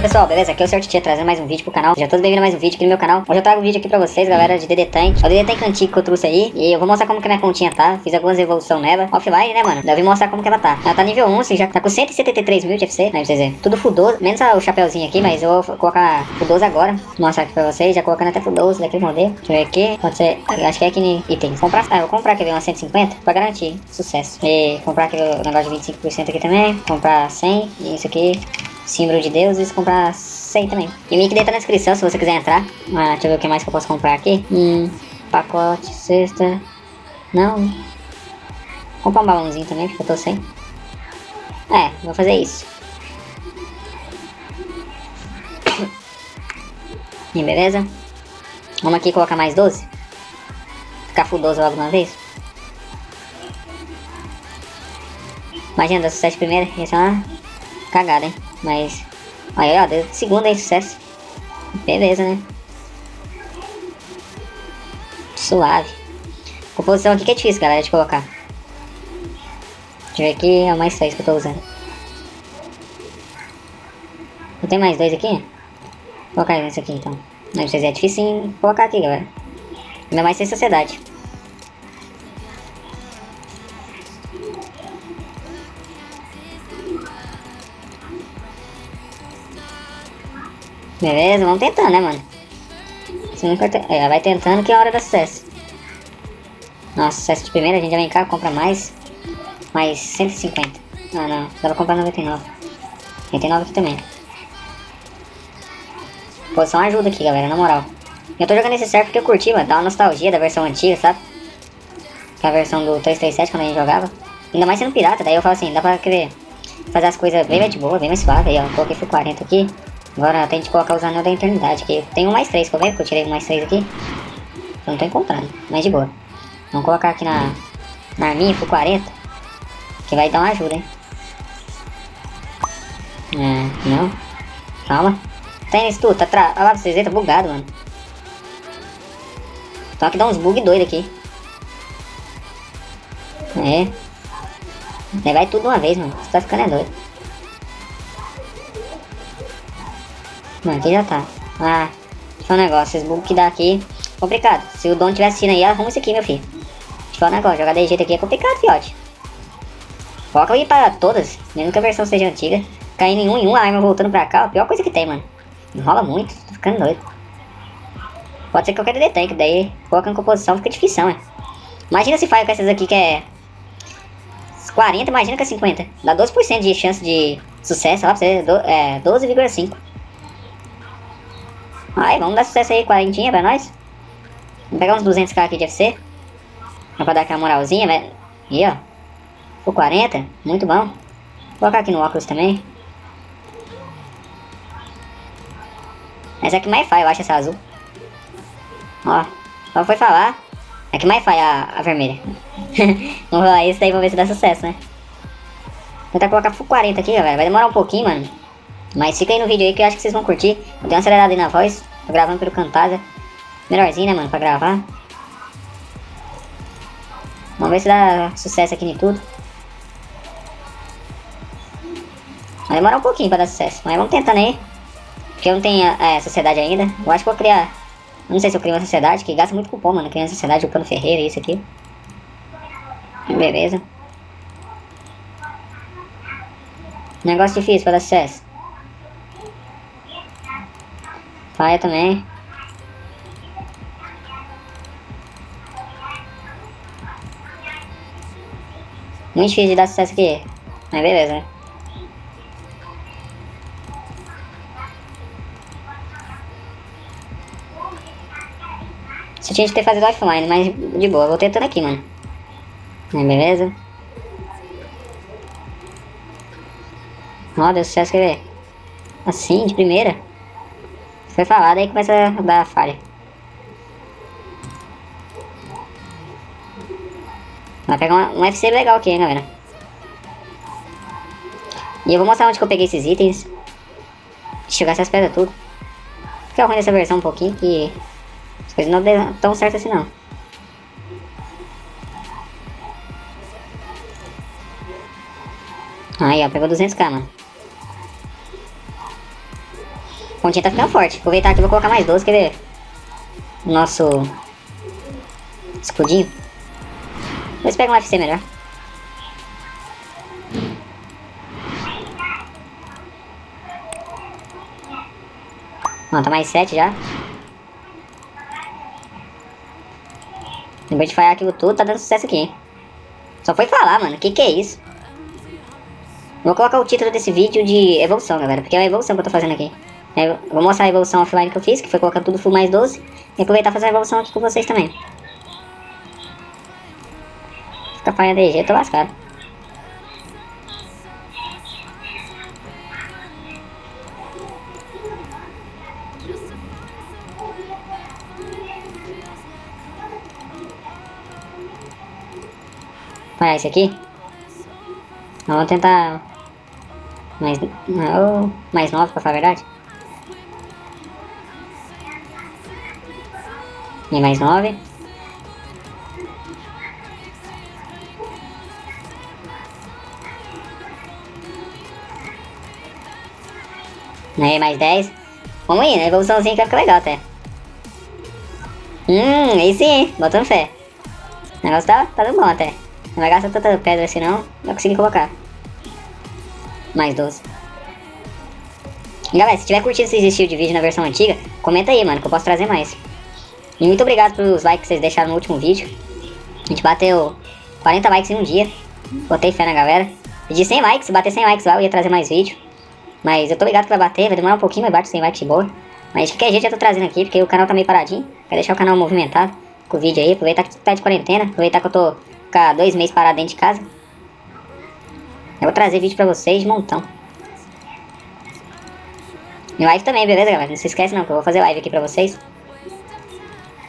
aí pessoal, beleza? Aqui é o Sr. Trazendo mais um vídeo pro canal. Já todos bem-vindos a mais um vídeo aqui no meu canal. Hoje eu trago um vídeo aqui pra vocês, galera, de DD Tank. É o DD Tank antigo que eu trouxe aí. E eu vou mostrar como que minha continha tá. Fiz algumas evoluções nela. Offline, né, mano? Eu vim mostrar como que ela tá. Ela tá nível 11, já tá com 173 mil de FC Né, pra vocês verem. Tudo fudoso, menos o chapéuzinho aqui Mas eu vou colocar fudoso agora. Vou mostrar aqui pra vocês, já colocando até fudoso daquele modelo. Deixa eu ver aqui. Pode ser, acho que é aqui em itens. Comprar, ah, eu vou comprar aqui uma 150 Pra garantir sucesso. E comprar aquele negócio de 25% aqui também. Comprar 100 E isso aqui símbolo de Deus e comprar 100 também. E o link dele tá na descrição se você quiser entrar. Ah, deixa eu ver o que mais que eu posso comprar aqui. Hum, pacote, cesta. Não. Comprar um balãozinho também, porque eu tô sem. É, vou fazer isso. E beleza? Vamos aqui colocar mais 12. Ficar full 12 logo uma vez. Imagina, dá sucesso primeiro, ia ser uma cagada, hein? Mas, aí ó, deu segunda aí, sucesso. Beleza, né? Suave. Composição aqui que é difícil, galera, de colocar. Deixa eu ver aqui, é mais 6 que eu tô usando. Não tem mais dois aqui? Vou colocar esse aqui então. Não, vocês é difícil colocar aqui, galera. Ainda mais sem sociedade. Beleza, vamos tentando, né, mano? Se nunca te... é, vai tentando que é a hora da sucesso. Nossa, sucesso de primeira, a gente já vem cá, compra mais. Mais 150. Não, não, dá pra comprar 99. 99 aqui também. Posição ajuda aqui, galera, na moral. Eu tô jogando esse server porque eu curti, mano. Dá uma nostalgia da versão antiga, sabe? Que é a versão do 337 quando a gente jogava. Ainda mais sendo pirata, daí eu falo assim, dá pra querer fazer as coisas bem mais de boa, bem mais suave. Aí, ó, coloquei foi 40 aqui. Agora tem que colocar os anéis da eternidade, que tem um mais três, que eu vejo que eu tirei um mais três aqui. Eu não tô encontrando, mas de boa. Vamos colocar aqui na, na arminha, por 40. Que vai dar uma ajuda, hein. É, não. Calma. Tem isso tudo, tá tra... Olha lá, vocês verem, tá bugado, mano. Só que dá uns bug doido aqui. É. Vai tudo de uma vez, mano. Você tá ficando é doido. Não, aqui já tá. Ah, deixa um negócio, esses bugs que dá aqui, complicado. Se o dono estiver assistindo aí, arruma isso aqui, meu filho. Deixa eu um negócio, jogar de jeito aqui é complicado, fiote. Coloca aí para todas, mesmo que a versão seja antiga. Caindo em um em um, a arma voltando pra cá, a pior coisa que tem, mano. Enrola muito, tô ficando doido. Pode ser qualquer DD tank, daí colocando composição fica difícil, né? Imagina se faz com essas aqui que é 40, imagina com é 50. Dá 12% de chance de sucesso, lá pra você, é 12,5. Aí, vamos dar sucesso aí, quarentinha pra nós. Vamos pegar uns 200k aqui de FC. Pra dar aquela moralzinha, velho. E ó. Por 40, muito bom. Vou colocar aqui no óculos também. Essa é que mais faz, eu acho, essa azul. Ó, só foi falar. É que mais faz a, a vermelha. vamos rolar isso daí, vamos ver se dá sucesso, né? Vou tentar colocar full 40 aqui, galera. Vai demorar um pouquinho, mano. Mas fica aí no vídeo aí que eu acho que vocês vão curtir. Eu dei uma acelerada aí na voz. Tô gravando pelo Camtasia. Melhorzinho, né, mano, pra gravar. Vamos ver se dá sucesso aqui em tudo. Vai demorar um pouquinho pra dar sucesso. Mas vamos tentando aí. Porque eu não tenho é, sociedade ainda. Eu acho que vou criar... Não sei se eu crio uma sociedade, que gasta muito cupom, mano. Criando sociedade, o Cano Ferreira, isso aqui. Beleza. Negócio difícil pra dar sucesso. Faia também. Muito difícil de dar sucesso aqui. Mas beleza, né? Você tinha que ter fazido offline, mas de boa, vou tentando aqui, mano. Mas beleza? Ó, deu sucesso, quer ver? Assim, de primeira. Foi falado, aí começa a dar falha. Vai pegar um FC legal aqui, hein, galera. E eu vou mostrar onde que eu peguei esses itens. Chegar essas pedras tudo. Fica ruim dessa versão um pouquinho, que as coisas não dão tão certo assim não. Aí, ó, pegou 200k, mano. Pontinha tá ficando forte. Aproveitar aqui, vou colocar mais 12, quer ver? Nosso... Escudinho. Vamos pegar um FC melhor. Ó, tá mais 7 já. Depois de falhar aquilo tudo, tá dando sucesso aqui, hein? Só foi falar, mano. Que que é isso? Vou colocar o título desse vídeo de evolução, galera. Porque é a evolução que eu tô fazendo aqui. Eu vou mostrar a evolução offline que eu fiz, que foi colocar tudo full mais 12. E aproveitar e fazer a evolução aqui com vocês também. Fica falhando DG, eu tô lascado. Olha esse aqui. Vamos tentar mais, mais 9 pra falar a verdade. E mais 9. Aí, mais 10. Vamos né? Evoluçãozinha que vai ficar legal até. Hum, aí sim, botando fé. O negócio tá, tá dando bom até. Não vai gastar tanta pedra assim não, não consegui colocar. Mais 12. Galera, se tiver curtido esse estilo de vídeo na versão antiga, comenta aí, mano, que eu posso trazer mais. E muito obrigado pelos likes que vocês deixaram no último vídeo. A gente bateu 40 likes em um dia. Botei fé na galera. Pedi 100 likes, se bater 100 likes lá eu ia trazer mais vídeo. Mas eu tô ligado que vai bater, vai demorar um pouquinho, mas bate 100 likes de boa. Mas de qualquer jeito eu tô trazendo aqui, porque o canal tá meio paradinho. Quero deixar o canal movimentado com o vídeo aí, aproveitar que tá de quarentena, aproveitar que eu tô ficar dois meses parado dentro de casa. Eu vou trazer vídeo pra vocês de montão. E live também, beleza, galera? Não se esquece não, que eu vou fazer live aqui pra vocês.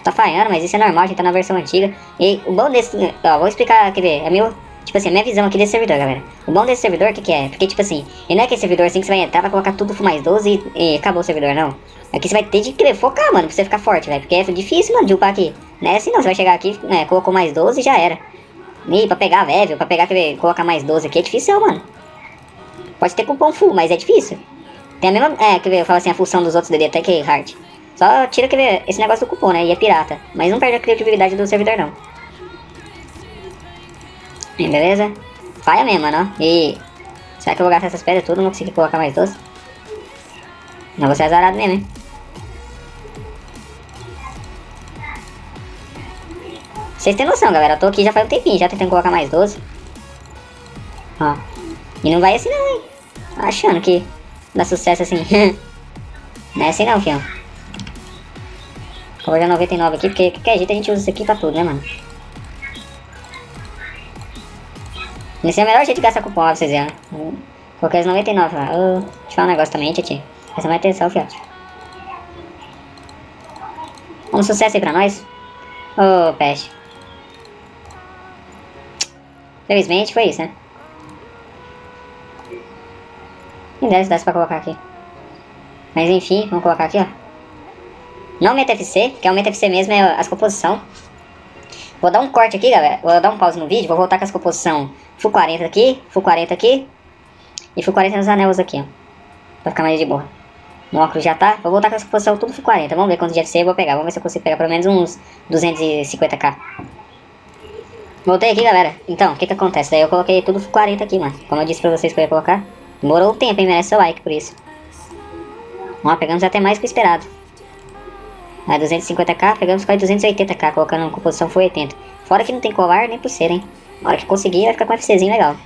Tá falhando, mas isso é normal, a gente tá na versão antiga. E o bom desse... Ó, vou explicar, quer ver, é meu... Tipo assim, a minha visão aqui desse servidor, galera. O bom desse servidor, o que que é? Porque, tipo assim, ele não é aquele servidor assim que você vai entrar, vai colocar tudo mais 12 e, e acabou o servidor, não. Aqui você vai ter de querer focar, mano, pra você ficar forte, velho. Porque é difícil, mano, de upar aqui. Não é assim não, você vai chegar aqui, né, colocou mais 12 e já era. E pra pegar level, pra pegar, quer ver, colocar mais 12 aqui é difícil, mano. Pode ter cupom full, mas é difícil. Tem a mesma, é, quer ver, eu falo assim, a função dos outros DD até que hard. Só tira, ver, esse negócio do cupom, né, e é pirata. Mas não perde a criatividade do servidor, não. E beleza? Faia mesmo, mano, E... Será que eu vou gastar essas pedras tudo? Não vou conseguir colocar mais 12? Não vou ser azarado mesmo, hein? Vocês têm noção, galera. Eu tô aqui já faz um tempinho, já tentando colocar mais 12. Ó. E não vai assim não, hein. Achando que dá sucesso assim. não é assim não, fião. Vou olhar 99 aqui, porque qualquer jeito a gente usa isso aqui pra tudo, né, mano? Esse é o melhor jeito de gastar cupom, ó, pra vocês verem. Coloquei os 99 lá. Oh, deixa eu falar um negócio também, Titi. Presta mais atenção, fiote. Um sucesso aí pra nós. Ô, oh, peste. Felizmente foi isso, né? E 10 dá pra colocar aqui. Mas enfim, vamos colocar aqui, ó. Não meta FC, que é o meta FC mesmo, é as composição. Vou dar um corte aqui, galera. Vou dar um pause no vídeo, vou voltar com as composição Full 40 aqui, Full 40 aqui. E Full 40 nos anéis aqui, ó. Pra ficar mais de boa. No óculos já tá. Vou voltar com as composição tudo Full 40. Vamos ver quanto de FC eu vou pegar. Vamos ver se eu consigo pegar pelo menos uns 250k. Voltei aqui, galera. Então, o que que acontece? Daí eu coloquei tudo 40 aqui, mano. Como eu disse pra vocês que eu ia colocar. Demorou um tempo, hein? Merece seu like por isso. Ó, pegamos até mais que o esperado. Aí 250k, pegamos quase 280k, colocando uma composição full 80. Fora que não tem colar nem pulseira, hein? Na hora que conseguir, vai ficar com um FCzinho legal.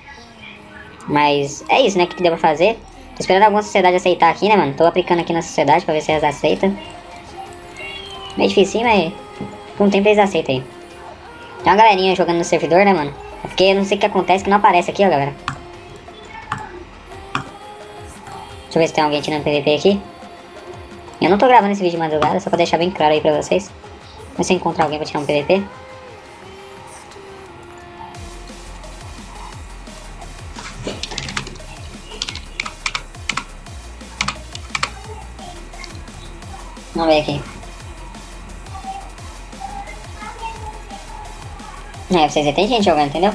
Mas é isso, né? O que, que deu pra fazer? Tô esperando alguma sociedade aceitar aqui, né, mano? Tô aplicando aqui na sociedade pra ver se elas aceitam. Meio difícil, mas com o tempo eles aceitam aí. Tem uma galerinha jogando no servidor, né, mano? É porque eu não sei o que acontece que não aparece aqui, ó, galera. Deixa eu ver se tem alguém tirando PVP aqui. Eu não tô gravando esse vídeo de madrugada, só pra deixar bem claro aí pra vocês. Mas se encontrar alguém pra tirar um PVP. Vamos ver aqui. É, vocês tem gente jogando, entendeu?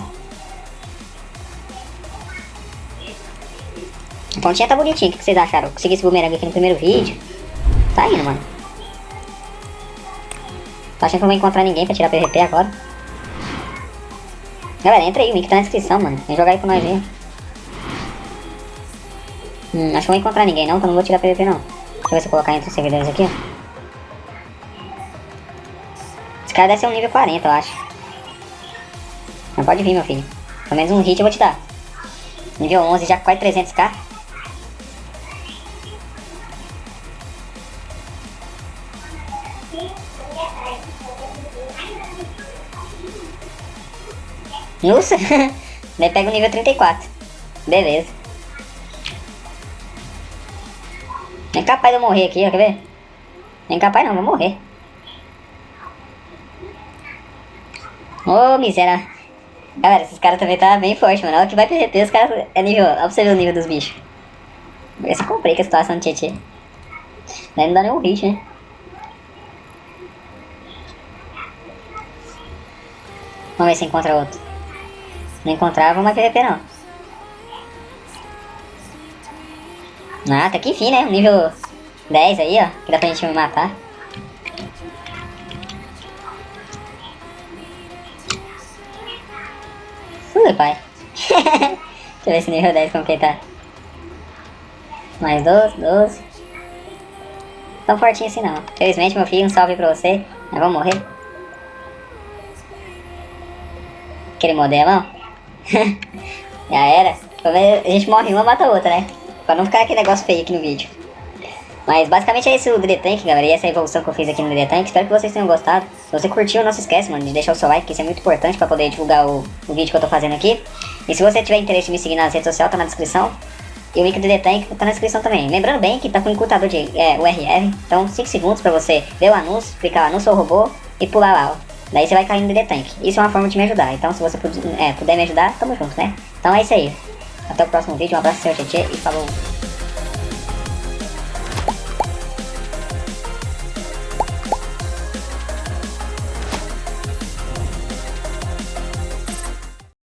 A pontinha tá bonitinha, o que vocês acharam? Consegui esse bumerangue aqui no primeiro vídeo. Tá indo, mano. Tô achando que não vou encontrar ninguém pra tirar PVP agora. Galera, entra aí, o link tá na descrição, mano. Vem jogar aí com nós aí. Hum, acho que não vou encontrar ninguém não, então não vou tirar PVP não. Deixa eu ver se eu colocar entre os servidores aqui. Esse cara deve ser um nível 40, eu acho. Não pode vir, meu filho. Pelo menos um hit eu vou te dar. Nível 11, já quase 300k. Nossa, daí pega o nível 34. Beleza. Nem capaz de eu morrer aqui, ó, quer ver? Nem capaz não, vou morrer. Ô, oh, miséria. Galera, esses caras também tá bem forte, mano. Olha que vai PVP, os caras é nível... Olha pra você ver o nível dos bichos. Vê se complica a situação do Tietê. Daí não dá nenhum hit, né? Vamos ver se encontra outro. Não encontrar, vamos mais PVP não. Ah, tá aqui enfim, né? Nível 10 aí, ó. Que dá pra gente matar. Ui, pai. Deixa eu ver esse nível 10 como que ele tá. Mais 12, 12. Tão fortinho assim não. Felizmente, meu filho, um salve pra você. Nós vamos morrer. Aquele modelão. Já era. A gente morre uma, mata a outra, né? Pra não ficar aquele negócio feio aqui no vídeo. Mas basicamente é esse o Tank, galera. E essa é evolução que eu fiz aqui no Tank. Espero que vocês tenham gostado. Se você curtiu, não se esquece, mano, de deixar o seu like, que isso é muito importante pra poder divulgar o, o vídeo que eu tô fazendo aqui. E se você tiver interesse em me seguir nas redes sociais, tá na descrição. E o link do DD Tank tá na descrição também. Lembrando bem que tá com encurtador de é, URL. Então 5 segundos pra você ver o anúncio, clicar lá no seu robô e pular lá, ó. Daí você vai cair no DD Tank. Isso é uma forma de me ajudar. Então se você puder, é, puder me ajudar, tamo junto, né? Então é isso aí. Até o próximo vídeo. Um abraço, seu Tietê e falou!